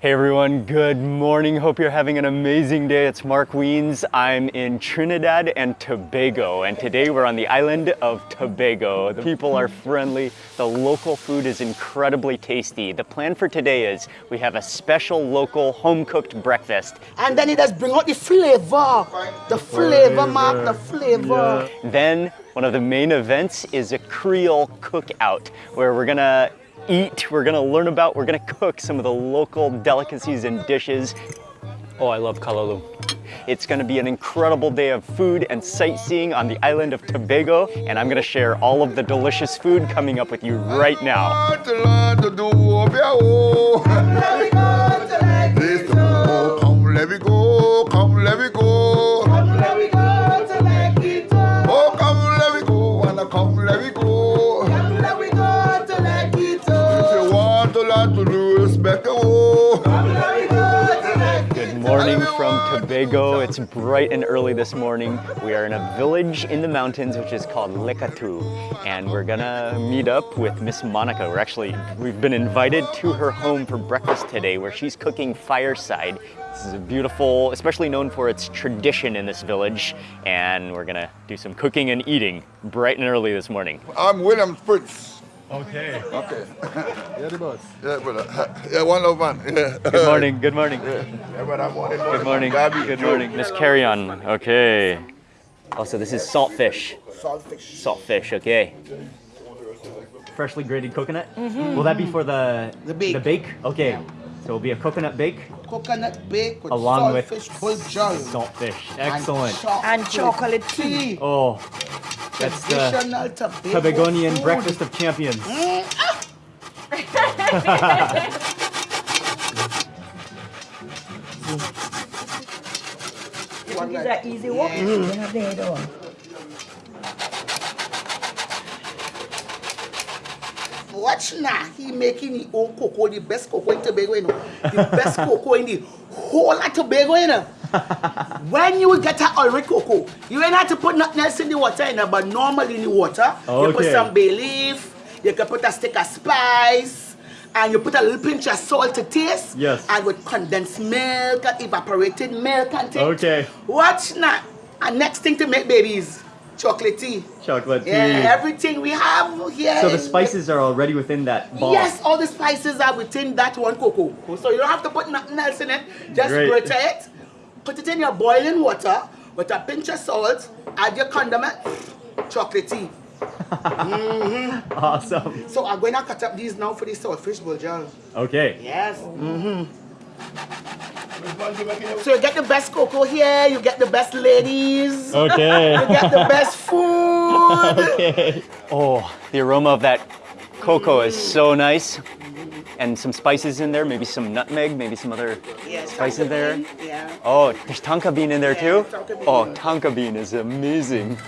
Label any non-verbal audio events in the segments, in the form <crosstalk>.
Hey everyone, good morning. Hope you're having an amazing day. It's Mark Wiens. I'm in Trinidad and Tobago, and today we're on the island of Tobago. The people are friendly, the local food is incredibly tasty. The plan for today is we have a special local home cooked breakfast. And then it does bring out the flavor. The flavor, Mark, the flavor. Then one of the main events is a Creole cookout where we're gonna eat, we're gonna learn about, we're gonna cook some of the local delicacies and dishes. Oh, I love Kalalu. It's gonna be an incredible day of food and sightseeing on the island of Tobago, and I'm gonna share all of the delicious food coming up with you right now. Come, let me go, come, let me go. From Tobago. It's bright and early this morning. We are in a village in the mountains which is called Les Coteaux, and we're gonna meet up with Miss Monica. We're actually, we've been invited to her home for breakfast today where she's cooking fireside. This is a beautiful, especially known for its tradition in this village, and we're gonna do some cooking and eating bright and early this morning. I'm William Prince. Okay. Okay. <laughs> yeah, the boss. Yeah, brother. <laughs> Yeah, one love man. Yeah. Good morning, good morning. Yeah, brother, morning, Good morning. Gabi, Good morning. Miss Carry On. Okay. Also, this is saltfish. Saltfish. Saltfish, okay. Freshly grated coconut? Mm-hmm. Will that be for the The bake. The bake? Okay. So it'll be a coconut bake, Coconut bake with Along with saltfish buljol. saltfish. Excellent. And chocolate tea. Oh, that's the Traditional Tobago Tobagonian food. breakfast of champions. One Is like- that easy walk? Yeah. Watch now, he making his own cocoa, the best cocoa in Tobago, you know. The best <laughs> cocoa in the whole of Tobago, you know. when you get a Ulrich cocoa, you ain't have to put nothing else in the water, you know, but normally in the water, you put some bay leaf, you can put a stick of spice, and you put a little pinch of salt to taste. Yes. And with condensed milk evaporated milk and things. Okay. Watch now. And next thing to make babies, chocolate tea. Chocolate tea. Yeah, everything we have here. so the spices are already within that ball. Yes, all the spices are within that one cocoa. So you don't have to put nothing else in it. Just Great. grate it, put it in your boiling water with a pinch of salt, add your condiment, chocolate tea. <laughs> Awesome. So I'm going to cut up these now for the saltfish buljol. Okay. Yes. Mm-hmm. So you get the best cocoa here, you get the best ladies, Okay. you Okay. get the best food. <laughs> okay. Oh, the aroma of that cocoa is so nice. And some spices in there, maybe some nutmeg, maybe some other Yeah, spice in there. Yeah. Oh, there's tonka bean in there Yeah, too? tonka bean. Oh, tonka bean is amazing.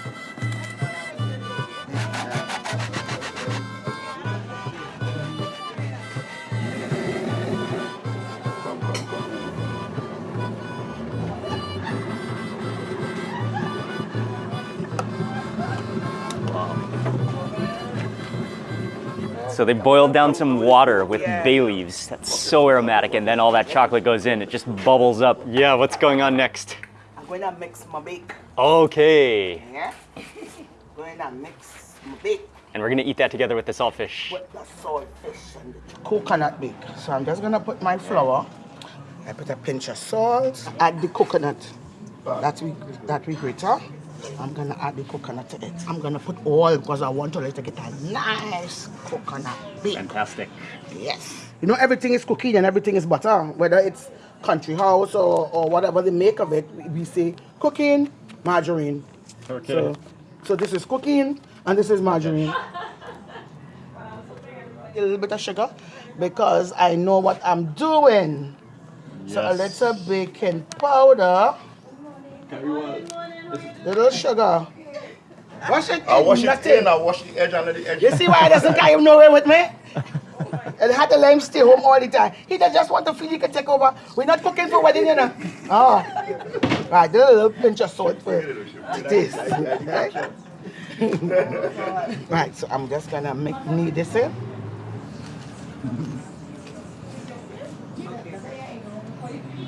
So they boiled down some water with Yeah. bay leaves. That's so aromatic, and then all that chocolate goes in. It just bubbles up. Yeah, what's going on next? I'm going to mix my bake. Okay. Yeah. <laughs> going to mix my bake And we're gonna eat that together with the saltfish. with the saltfish and the coconut bake. So I'm just going to put my flour. I put a pinch of salt. Add the coconut that we that we grater. I'm gonna add the coconut to it. I'm gonna put oil because I want to let it get a nice coconut bake. Fantastic. Yes. You know, everything is cooking and everything is butter. Whether it's country house or, or whatever they make of it, we say cooking, margarine. Okay. So, so this is cooking and this is margarine. A little bit of sugar because I know what I'm doing. Yes. So a little baking powder, little sugar. Wash it. I wash it nothing. in, I wash the edge under the edge. You see why he doesn't carry nowhere with me? And had to let him stay home all the time. He just just want to feel he can take over. We're not cooking for wedding, you know. Oh. Right, do a little pinch of salt for this. Right? <laughs> right, so I'm just gonna make knead this in.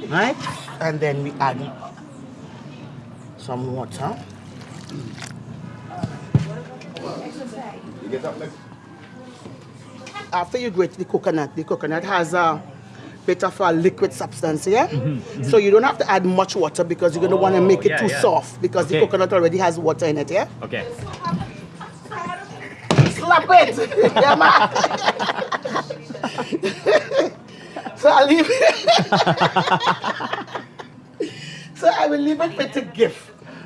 Right? And then we add some water. After you grate the coconut, the coconut has a bit of a liquid substance, yeah? Mm-hmm, mm-hmm. So you don't have to add much water because you're gonna wanna Oh, make it yeah, too yeah. soft because the coconut already has water in it, yeah? Okay. Slap it! <laughs> yeah, man. <laughs> so I'll leave it. <laughs> So I will leave it for it to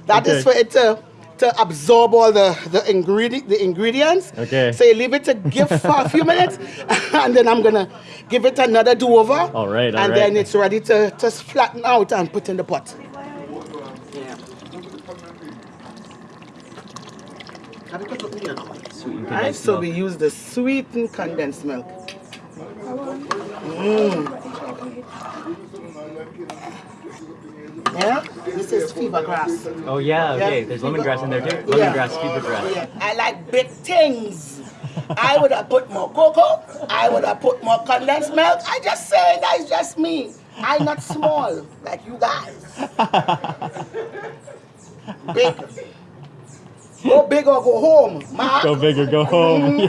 That is Okay. for it to to absorb all the the ingredient the ingredients. Okay. So you leave it to give for a few minutes, <laughs> and then I'm gonna give it another do over. All right, all and right. then it's ready to to flatten out and put in the pot. Right, so we use the sweetened condensed milk. Mm. Yeah, this is fever grass. Oh yeah, okay. Yeah. There's lemongrass in there too. Yeah. Lemongrass, fever grass. Yeah, I like big things. I would have put more cocoa. I would have put more condensed milk. I just say that's just me. I'm not small like you guys. <laughs> Big. Go big or go home, ma. Go big or go home.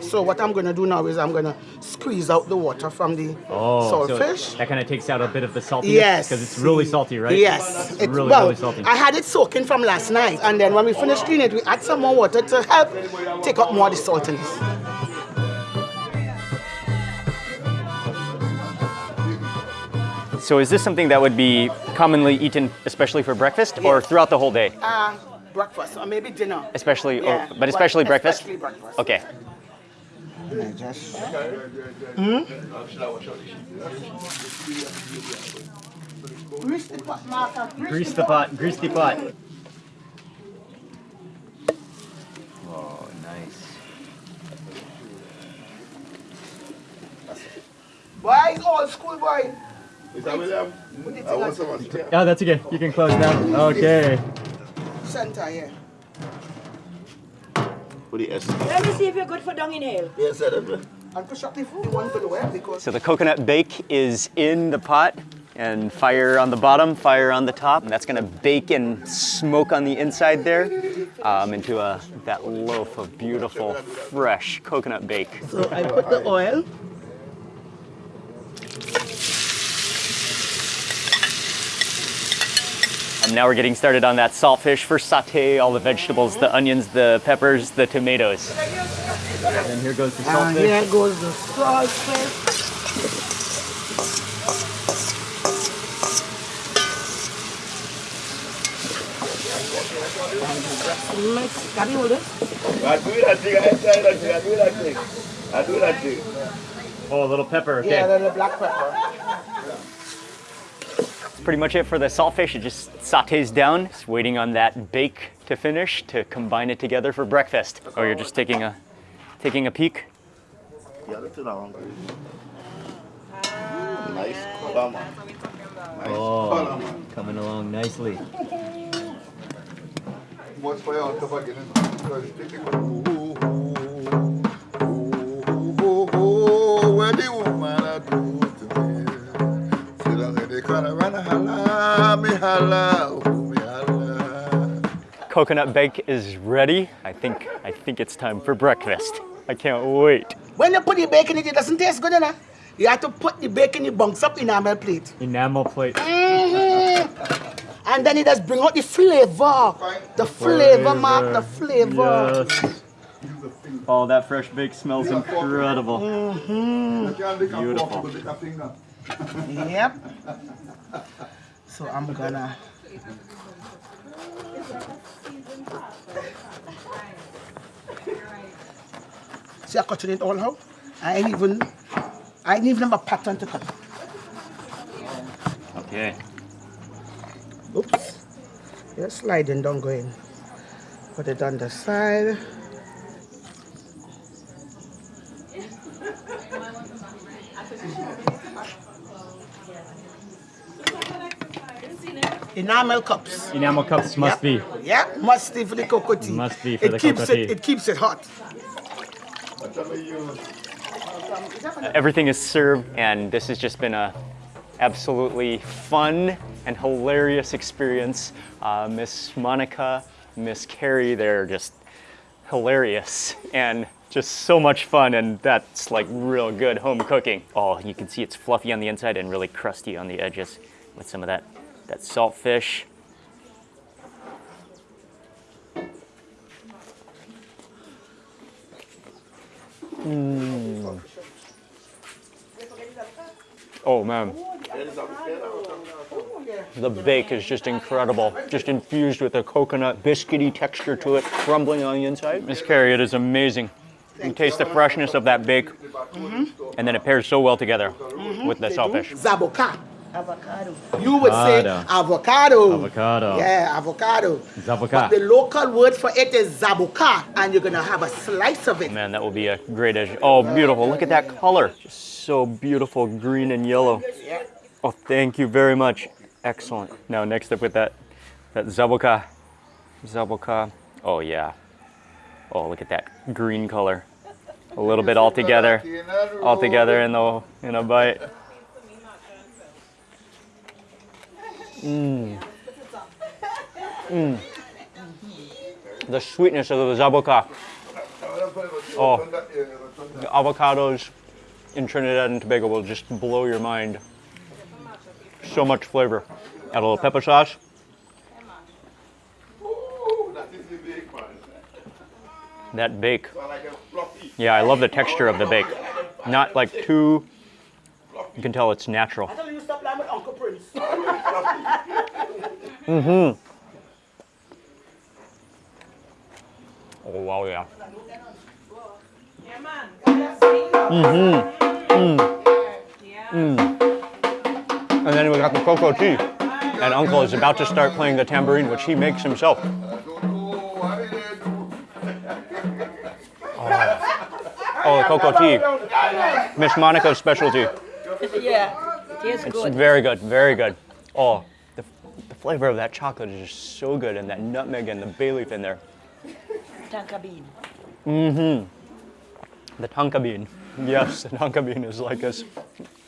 So what I'm gonna do now is I'm gonna squeeze out the water from the Oh, so saltfish. that kind of takes out a bit of the saltiness. Yes. Because it's really salty, right? Yes. It's It- really, well, really salty. I had it soaking from last night, and then when we finished cleaning it, we add some more water to help take up more of the saltiness. So is this something that would be commonly eaten, especially for breakfast, or throughout the whole day? Uh, breakfast or maybe dinner. Especially, oh, Yeah, oh, but especially breakfast. Especially breakfast. Okay. Hmm? I just- Grease the pot, Martha. Grease the pot. Grease the pot. Oh, nice. Boy, it's old school boy. Mr. William, I want some of. Oh, that's okay. You can close now. Okay. Center, yeah. What the S? Let me see if you're good for dung inhale. Yes, sir. And push up the food, the one below it, because So the coconut bake is in the pot and fire on the bottom, fire on the top. And that's gonna bake and smoke on the inside there um, into a, that loaf of beautiful, fresh coconut bake. So I put the oil. And now we're getting started on that saltfish. First saute all the vegetables, the onions, the peppers, the tomatoes. And then here goes the And saltfish. here goes the saltfish. Mix. Can you hold it? I do that thing, I try that thing, I do that thing. I do that thing. Oh, a little pepper, okay. Yeah, then the black pepper. That's pretty much it for the saltfish. It just sautés down. Just waiting on that bake to finish to combine it together for breakfast. Oh, you're just taking a taking a peek. Yeah, that's long. Nice color, man. Nice color, man. coming along nicely. Coconut bake is ready. I think I think it's time for breakfast. I can't wait. When you put the bacon in it, it doesn't taste good enough. You have to put the bacon in bunks up in a enamel plate. Enamel plate. Mm-hmm. And then it does bring out the flavor. The flavor, Mark, the flavor. Yes. Oh, that fresh bake smells incredible. You can't lick a Beautiful. Fork, you lick a finger. Yep. So I'm gonna. See, I cutting it all out. I ain't even, I ain't even have a pattern to cut. Okay. Oops. Just sliding don't go in. Put it on the side. Enamel cups. Enamel cups must be. Yeah, must be for the cocoa tea. Must be for it the keeps cocoa it, tea. It keeps it hot. Everything is served, and this has just been a absolutely fun and hilarious experience. Uh, Miss Monica, Miss Carrie, they're just hilarious and just so much fun and that's like real good home cooking. Oh, you can see it's fluffy on the inside and really crusty on the edges with some of that, that salt fish. Mm. Oh man. The bake is just incredible. Just infused with a coconut biscuity texture to it, crumbling on the inside. Miss Carrie, it is amazing. You taste the freshness of that bake, mm-hmm. and then it pairs so well together with the saltfish. Zaboka. Avocado. You would say avocado. Avocado. Yeah, avocado. Zaboka. But the local word for it is zaboka, and you're gonna have a slice of it. Man, that will be a great dish. Oh, beautiful. Look at that color. Just so beautiful, green and yellow. Oh, thank you very much. Excellent. Now, next up with that, that zaboka. Zaboka. Oh, yeah. Oh, look at that green color. A little bit all together. All together in, the, in a bite. Mmm. Mmm. The sweetness of the zaboka. Oh. The avocados in Trinidad and Tobago will just blow your mind. So much flavor. Add a little pepper sauce. That bake. Yeah, I love the texture of the bake. Not like too, you can tell it's natural. <laughs> I tell you, stop lying with Uncle Prince. Oh, wow, yeah. Mm-hmm. Mm. Mm. And then we got the cocoa tea. And Uncle is about to start playing the tambourine, which he makes himself. Oh, oh the cocoa tea. Miss Monica's specialty. Yeah. It's good. very good, very good. Oh, the, the flavor of that chocolate is just so good, and that nutmeg and the bay leaf in there. Tonka bean. Mm-hmm. The tonka bean. Yes, the tonka bean is like this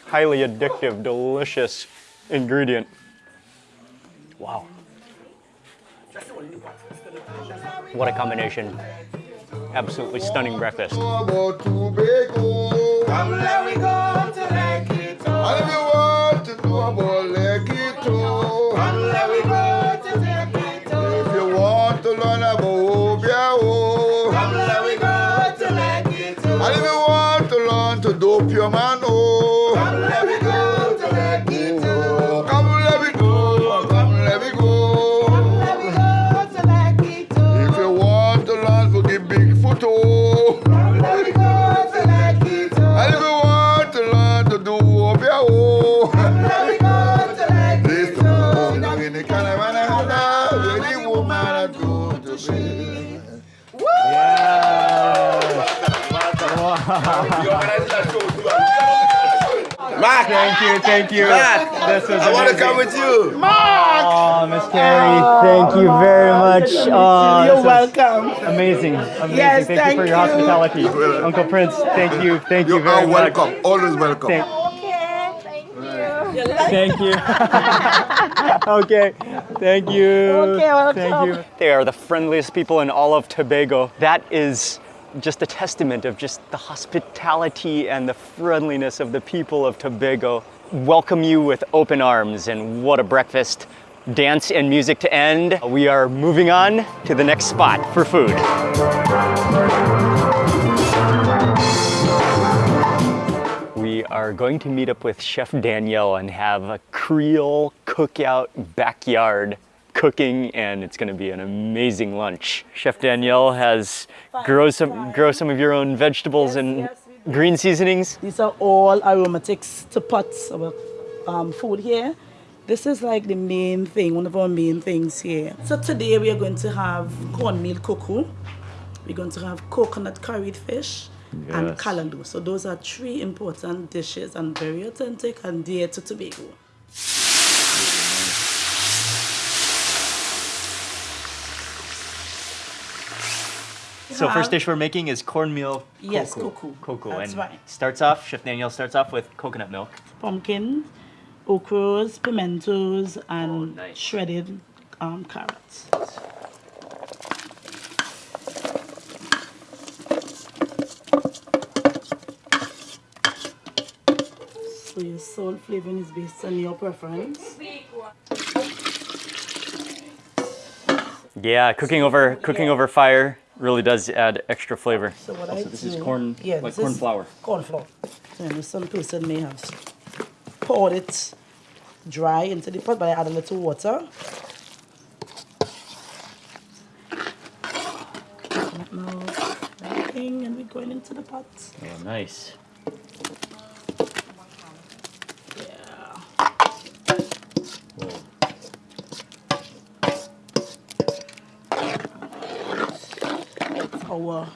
highly addictive, delicious ingredient. Wow. What a combination. Absolutely stunning breakfast. Mark, thank you, thank you. This is I want to come with you. Oh, Miss Carrie, thank you very oh, much. Oh, You're welcome. Amazing, amazing. Yes, thank, you for thank your you. hospitality. Uncle Prince, thank you, thank you You very are much. welcome, always welcome. Thank, Okay, thank you. thank you. <laughs> okay, thank you. Okay, welcome. Thank you. They are the friendliest people in all of Tobago. That is just a testament of just the hospitality and the friendliness of the people of Tobago. Welcome you with open arms, and what a breakfast. Dance and music to end. We are moving on to the next spot for food. We are going to meet up with Chef Danielle and have a Creole cookout backyard cooking, and it's going to be an amazing lunch. Chef Danielle has grow some grow some of your own vegetables and green seasonings. These are all aromatics to pots our um, food here. This is like the main thing, one of our main things here. So today we are going to have cornmeal cocoa. We're going to have coconut curried fish and Yes. callaloo. So those are three important dishes and very authentic and dear to Tobago. So first dish we're making is cornmeal Yes, cocoa. cocoa. Cocoa, That's and right. starts off. Chef Daniel starts off with coconut milk. Pumpkin, okras, pimentos, and Oh, nice. shredded um, carrots. So your salt flavoring is based on your preference. Yeah, cooking over cooking over fire really does add extra flavor. So what oh, I Oh, this is do- corn- yeah, like this is corn flour. Corn flour. And some person may have poured it dry into the pot, but I add a little water. Now, and we're going into the pot. Oh, nice. Our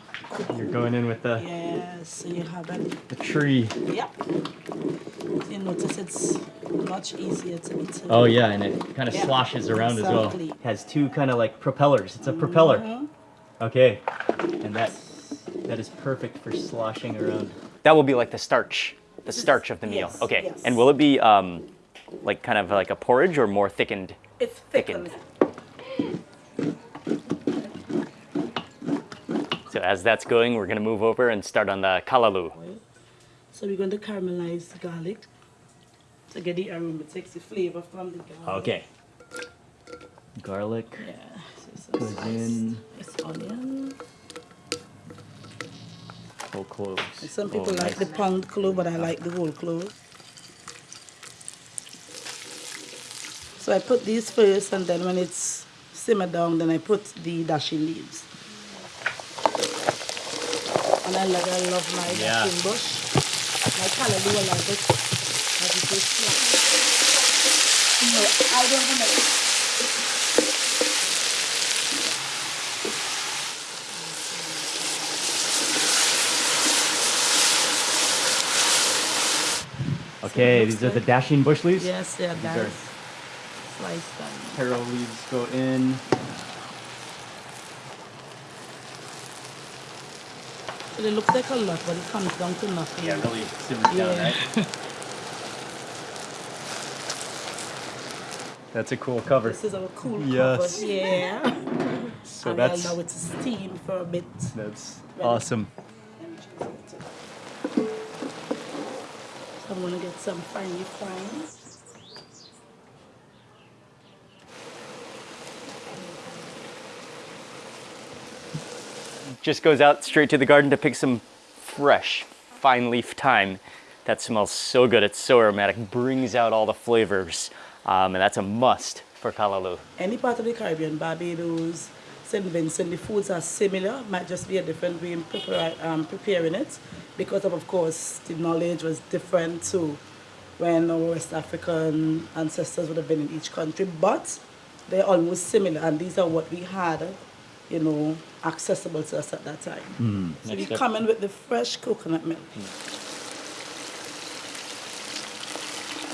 You're going in with the, yes, you have it. the tree. Yep. You notice it's much easier to be to Oh yeah, and it kind of Yeah, sloshes around as well. exactly. Has two kind of like propellers. It's a propeller. Okay, and that that is perfect for sloshing around. That will be like the starch, the starch of the meal. Yes, okay, yes. and will it be um, like kind of like a porridge or more thickened? It's Thickened. thickened. As that's going, we're gonna move over and start on the kalalu. So we're going to caramelize the garlic to get the aroma, takes the flavor from the garlic. Okay. Garlic Yeah. So goes in. It's onion. Whole cloves. Some Oh, people like nice. the pound clove, but I like the whole clove. So I put these first, and then when it's simmered down, then I put the dasheen leaves. And I love, I love my Yeah. dasheen bush. My callaloo, I like it. As it is flat. No, I don't know. Okay, looks these are the dasheen bush leaves. Yes, yeah, are- that's sliced down. Taro leaves go in. It looks like a lot, but it comes down to nothing. Yeah, really simmers down, Yeah. right? That's a cool cover. This is our cool Yes. cover. <laughs> Yeah. So and that's I allow it to steam for a bit. that's Ready. awesome. I'm gonna get some finely fried. Just goes out straight to the garden to pick some fresh, fine leaf thyme. That smells so good. It's so aromatic. Brings out all the flavors, um, and that's a must for kalalu. Any part of the Caribbean, Barbados, St. Vincent, the foods are similar. Might just be a different way in prepare, um, preparing it, because of, of course the knowledge was different too when our West African ancestors would have been in each country, but they're almost similar, and these are what we had, you know, accessible to us at that time. Hmm. so we Next up. come in with the fresh coconut milk. Hmm.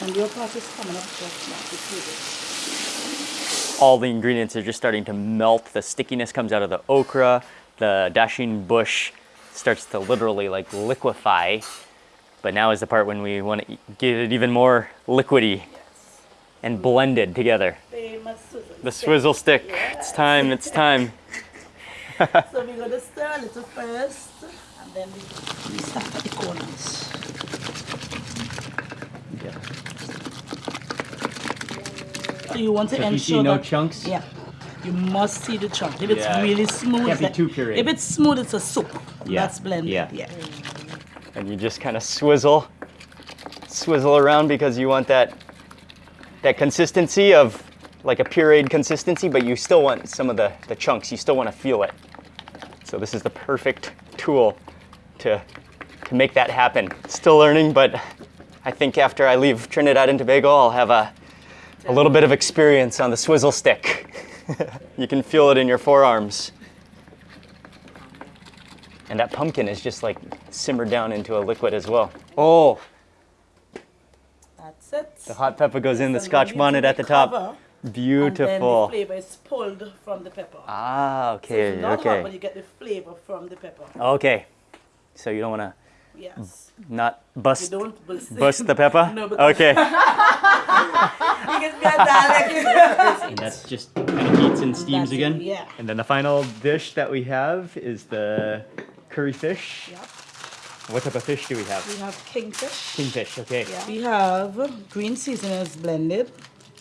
And your part is coming up just now. to see this. all the ingredients are just starting to melt. The stickiness comes out of the okra. The dasheen bush starts to literally like liquefy. But now is the part when we want to get it even more liquidy and blended together. Famous swizzle The swizzle stick. It's time. It's time. So we're gonna stir a little first, and then we we start at the corners. So you want to So if you ensure see no that, chunks? Yeah, you must see the chunk. If it's Yeah. really smooth, Can't be too pureed. If it's smooth, it's a soup. Yeah, That's blended. yeah. yeah. And you just kind of swizzle, swizzle around because you want that that consistency of like a pureed consistency, but you still want some of the, the chunks. You still want to feel it. So this is the perfect tool to to make that happen. Still learning, but I think after I leave Trinidad and Tobago, I'll have a a little bit of experience on the swizzle stick. <laughs> you can feel it in your forearms. And that pumpkin is just like simmered down into a liquid as well. Oh, That's it. the hot pepper goes in the scotch bonnet at the the top. Cover, And then the Beautiful. flavor is pulled from the pepper. Ah, So okay, it's not hot, but okay. you get the flavor from the pepper. Okay. So you don't want to Yes. Not bust, You don't bust- bust the <laughs> pepper? No, because- Okay. <laughs> Because we are dialect. <laughs> And that's just kind of heats and steams That's it, again. yeah. And then the final dish that we have is the curry fish. Yep. What type of fish do we have? We have kingfish. Kingfish, okay. Yeah. We have green seasonings blended.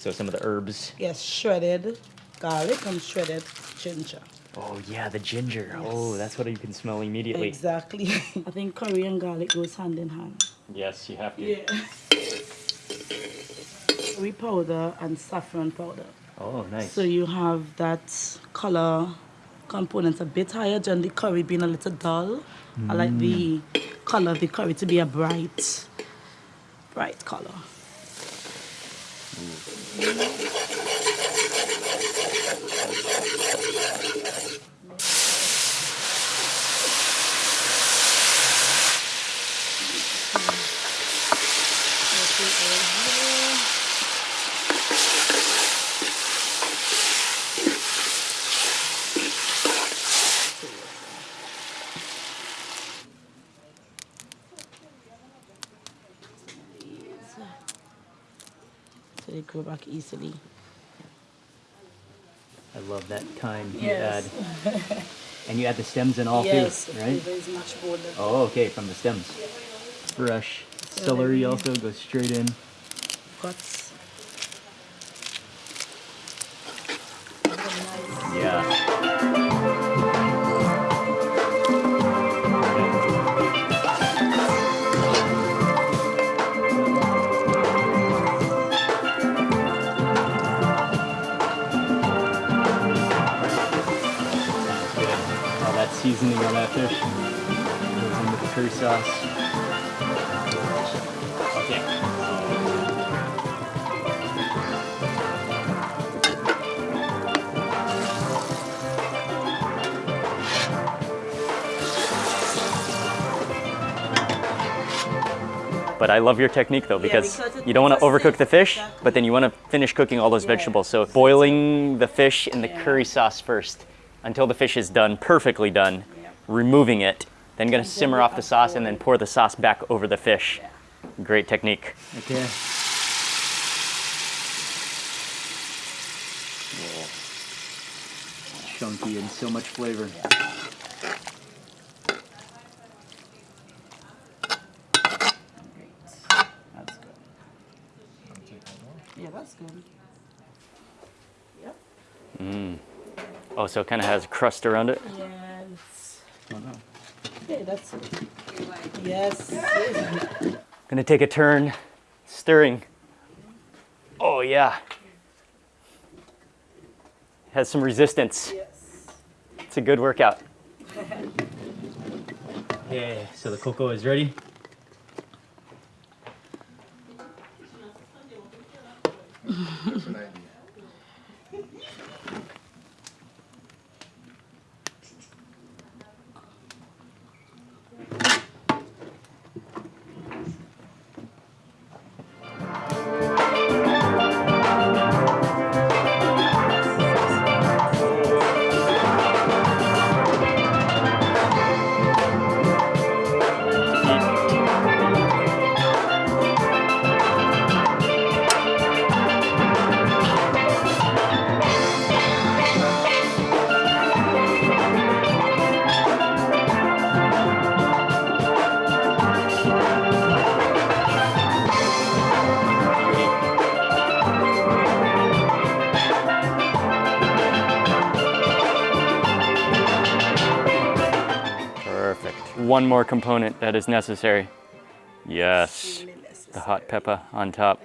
So some of the herbs. Yes, shredded garlic and shredded ginger. Oh yeah, the ginger. Oh, that's what you can smell immediately. Exactly. <laughs> I think curry and garlic goes hand in hand. Yes, you have to. Yeah. Curry powder and saffron powder. Oh, nice. So you have that color components a bit higher than the curry being a little dull. I like the mm. color of the curry to be a bright, bright color. So they go back easily. I love that kind you Yes. add. And you add the stems and all yes, too, right? flavor is much bolder. Oh, okay, from the stems. Fresh. Celery also goes straight in. Guts. Yeah. Curry sauce. Okay. But I love your technique though because because you don't want to overcook the fish, exactly. but then you want to finish cooking all those Yeah. vegetables. So boiling the fish in the Yeah. curry sauce first until the fish is done, perfectly done, Yeah. removing it, then gonna then simmer off the add sauce and then pour the sauce back over the fish. Great technique. Okay. Chunky and so much flavor. That's good. Yeah, that's good. Yep. Oh, so it kind of has a crust around it. Yes. Okay, that's. Yes. yes. Gonna take a turn stirring. Oh yeah. Has some resistance. Yes. It's a good workout. <laughs> Okay, so the cocoa is ready. One more component that is necessary. Yes, the hot pepper on top.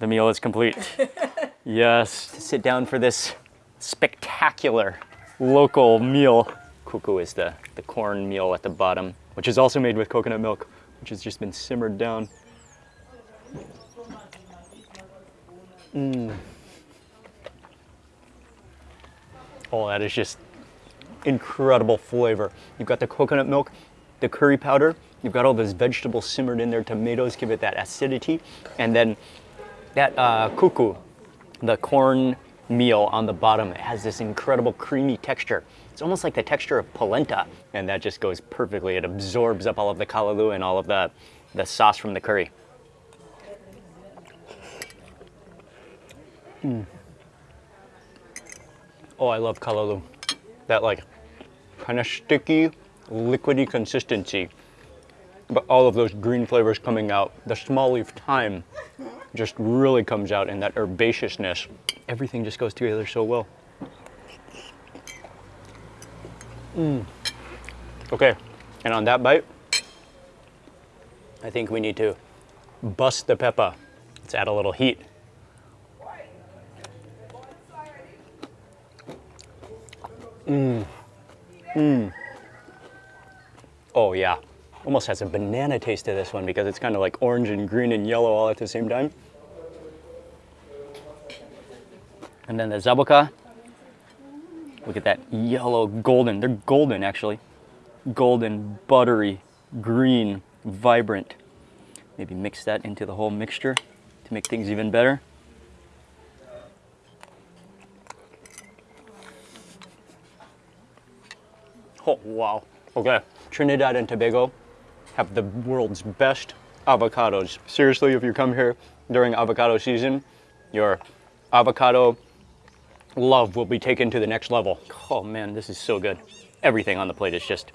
The meal is complete. <laughs> Yes, to sit down for this spectacular local meal. Kuku is the, the corn meal at the bottom, which is also made with coconut milk, which has just been simmered down. Mmm. Oh, that is just incredible flavor. You've got the coconut milk, the curry powder, you've got all those vegetables simmered in there, tomatoes give it that acidity, and then that uh, kuku, the corn meal on the bottom, it has this incredible creamy texture. It's almost like the texture of polenta, and that just goes perfectly. It absorbs up all of the kalalu and all of the, the sauce from the curry. Mm. Oh, I love kalalu. That like kind of sticky, liquidy consistency. But all of those green flavors coming out. The small leaf thyme just really comes out in that herbaceousness. Everything just goes together so well. Mm. Okay, and on that bite, I think we need to bust the pepper. Let's add a little heat. Mmm. Mmm. Oh yeah. Almost has a banana taste to this one because it's kind of like orange and green and yellow all at the same time. And then the zaboka. Look at that yellow, golden. They're golden actually. Golden, buttery, green, vibrant. Maybe mix that into the whole mixture to make things even better. Oh, wow. Okay. Trinidad and Tobago have the world's best avocados. Seriously, if you come here during avocado season, your avocado love will be taken to the next level. Oh man, this is so good. Everything on the plate is just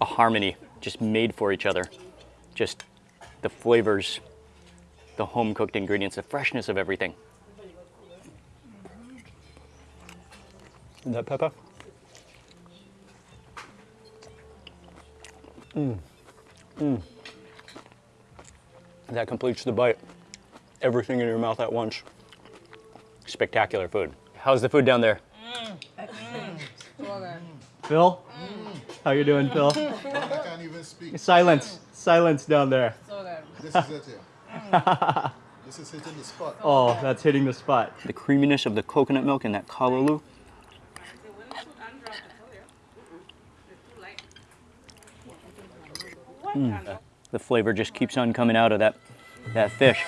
a harmony, just made for each other. Just the flavors, the home cooked ingredients, the freshness of everything. that pepper? Mmm. Mmm. That completes the bite. Everything in your mouth at once. Spectacular food. How's the food down there? Mm. Phil? Mm. How you doing, Phil? I can't even speak. Silence. Silence down there. This is it here. <laughs> This is hitting the spot. Oh, that's hitting the spot. The creaminess of the coconut milk and that kalaloo. Mm. The flavor just keeps on coming out of that, that fish.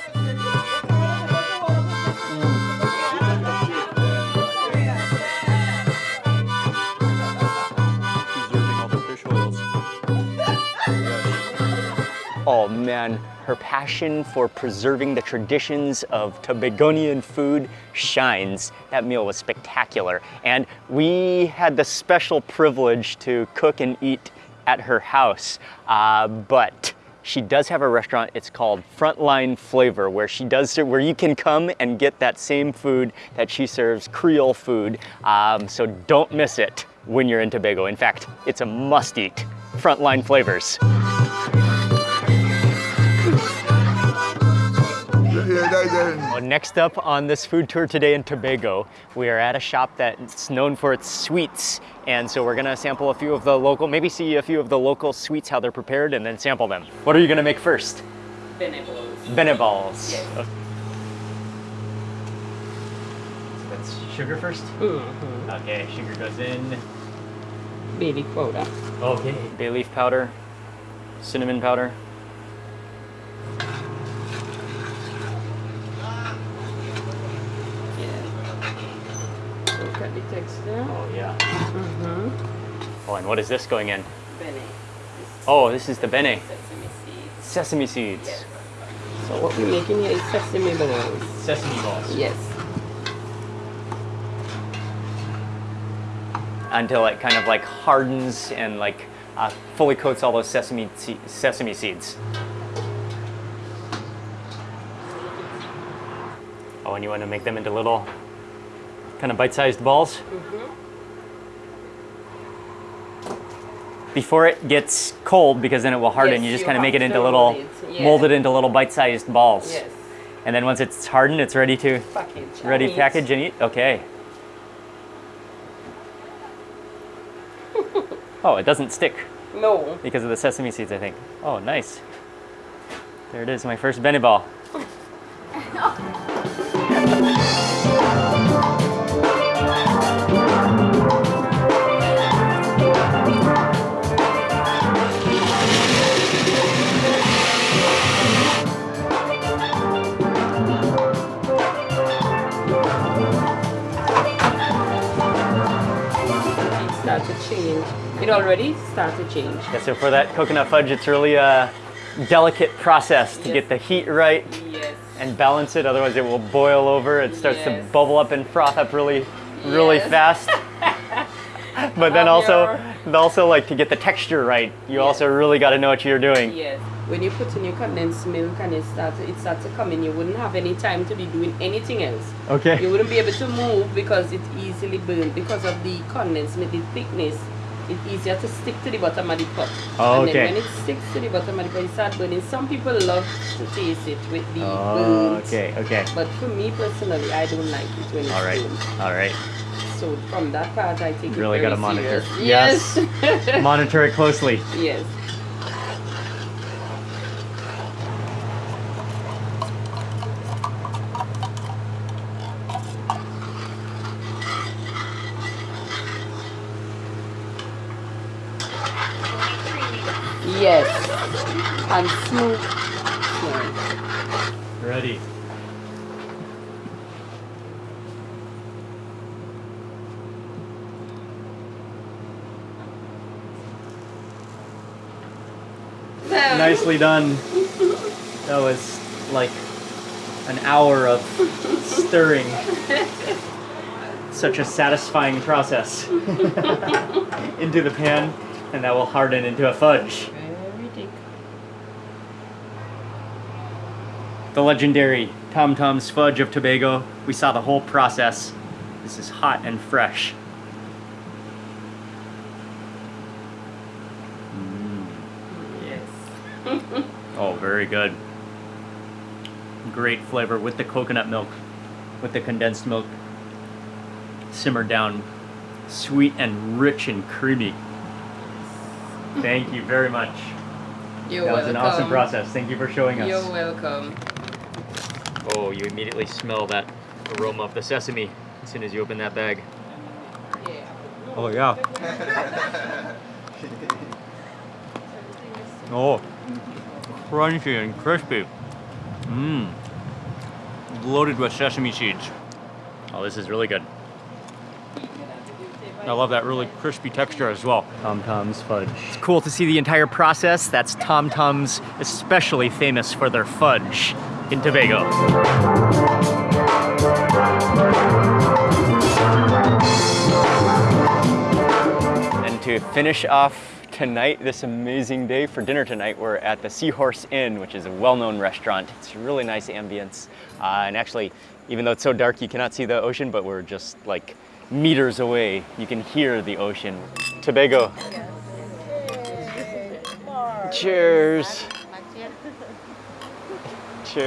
Oh man, her passion for preserving the traditions of Tobagonian food shines. That meal was spectacular. And we had the special privilege to cook and eat at her house. Uh, but she does have a restaurant. It's called Frontline Flavor, where she does where you can come and get that same food that she serves, Creole food. Um, so don't miss it when you're in Tobago. In fact, it's a must-eat. Frontline Flavors. Well, next up on this food tour today in Tobago, we are at a shop that's known for its sweets. And so we're gonna sample a few of the local, maybe see a few of the local sweets, how they're prepared, and then sample them. What are you gonna make first? Benevoles. Benevols. Yes. Okay. That's sugar 1st Mm-hmm. Okay, sugar goes in. Baby powder. Okay. Bay leaf powder, cinnamon powder. Yeah. Look at the Oh yeah. Mm-hmm. Oh, and what is this going in? Bene. Oh, this is the bene. Sesame seeds. Sesame seeds. Yes. So what we're making here is sesame balls. Sesame balls. Yes. until it kind of like hardens and like uh, fully coats all those sesame se- sesame seeds. Oh, and you want to make them into little kind of bite-sized balls. Before it gets cold, because then it will harden, Yes, you just kind of make it into little, mold it, yeah. mold it into little bite-sized balls. Yes. And then once it's hardened, it's ready to Package. ready And eat. package and eat. Okay. <laughs> oh, it doesn't stick No. because of the sesame seeds, I think. Oh, nice. There it is, my first bene ball. It already starts to change. Yeah, so for that coconut fudge, it's really a delicate process to Yes. get the heat right Yes. and balance it. Otherwise, it will boil over. It starts to bubble up and froth up really, really Yes. fast. <laughs> but then also, also like to get the texture right, you also really got to know what you're doing. Yes. When you put in your condensed milk and it starts, it starts to come in, you wouldn't have any time to be doing anything else. Okay. You wouldn't be able to move because it's easily burned because of the condensed milk, the thickness. It's easier to stick to the bottom of the pot. Oh, and okay. then when it sticks to the bottom of the pot, it starts burning. Some people love to taste it with the Oh, burnt. okay. Okay. But for me personally, I don't like it when it's All right. burnt. All right. So from that part, I take Really very gotta monitor. serious. Yes. Yes. <laughs> Monitor it closely. Yes. And smooth. Yeah. Ready. Nicely done. That was like an hour of stirring. Such a satisfying process. <laughs> into the pan, and that will harden into a fudge. Very thick. The legendary Tom Tom's Fudge of Tobago. We saw the whole process. This is hot and fresh. Yes. Oh, very good. Great flavor with the coconut milk, with the condensed milk. Simmered down, sweet and rich and creamy. Thank you very much. <laughs> You're that was an awesome process. Thank you for showing us. You're welcome. Oh, you immediately smell that aroma of the sesame as soon as you open that bag. Oh yeah. <laughs> oh, crunchy and crispy. Mmm. Loaded with sesame seeds. Oh, this is really good. I love that really crispy texture as well. Tom Tom's fudge. It's cool to see the entire process. That's Tom Tom's especially famous for their fudge in Tobago. And to finish off tonight, this amazing day for dinner tonight, we're at the Seahorse Inn, which is a well-known restaurant. It's a really nice ambience. Uh, and actually, even though it's so dark, you cannot see the ocean, but we're just like meters away. You can hear the ocean. Tobago. Cheers. Cheers. <laughs>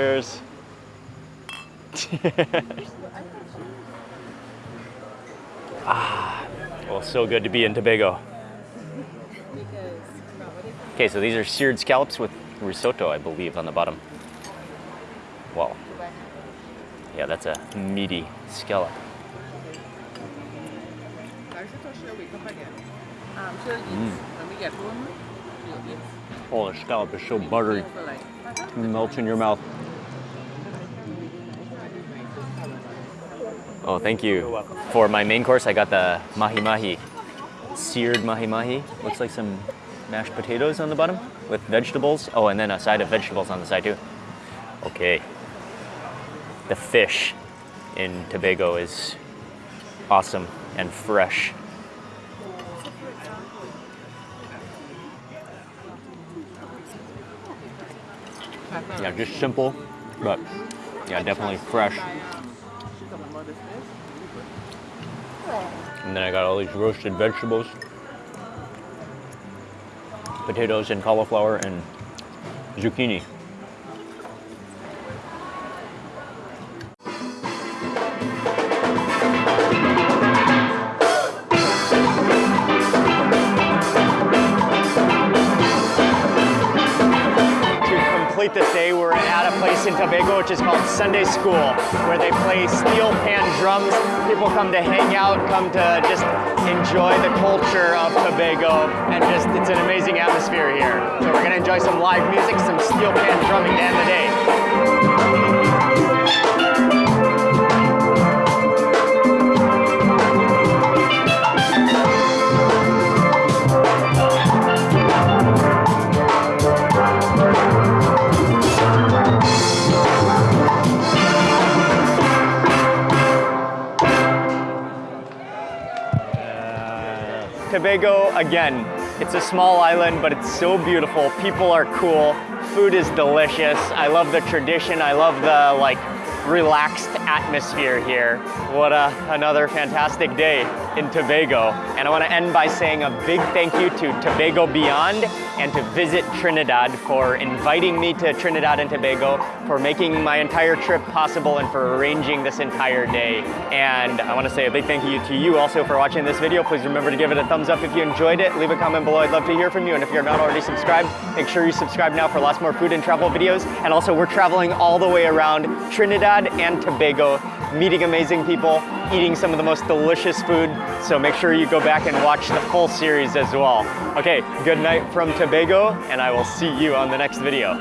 ah, well, so good to be in Tobago. Okay, so these are seared scallops with risotto, I believe, on the bottom. Wow. Yeah, that's a meaty scallop. Oh, the scallop is so buttery. It melts in your mouth. Oh, thank you. For my main course, I got the mahi mahi, seared mahi mahi. Looks like some mashed potatoes on the bottom with vegetables. Oh, and then a side of vegetables on the side too. Okay. The fish in Tobago is awesome and fresh. Yeah, just simple, but yeah, definitely fresh. And then I got all these roasted vegetables, potatoes and cauliflower and zucchini. Sunday School, where they play steel pan drums. People come to hang out, come to just enjoy the culture of Tobago, and just it's an amazing atmosphere here. So we're gonna enjoy some live music, some steel pan drumming to end the day. Again, it's a small island, but it's so beautiful. People are cool. Food is delicious. I love the tradition. I love the like relaxed atmosphere here. What a, another fantastic day in Tobago. And I want to end by saying a big thank you to Tobago Beyond and to Visit Trinidad for inviting me to Trinidad and Tobago, for making my entire trip possible and for arranging this entire day. And I want to say a big thank you to you also for watching this video. Please remember to give it a thumbs up if you enjoyed it. Leave a comment below. I'd love to hear from you. And if you're not already subscribed, make sure you subscribe now for lots more food and travel videos. And also we're traveling all the way around Trinidad and Tobago, meeting amazing people, eating some of the most delicious food. So make sure you go back and watch the full series as well. Okay, good night from Tobago, and I will see you on the next video.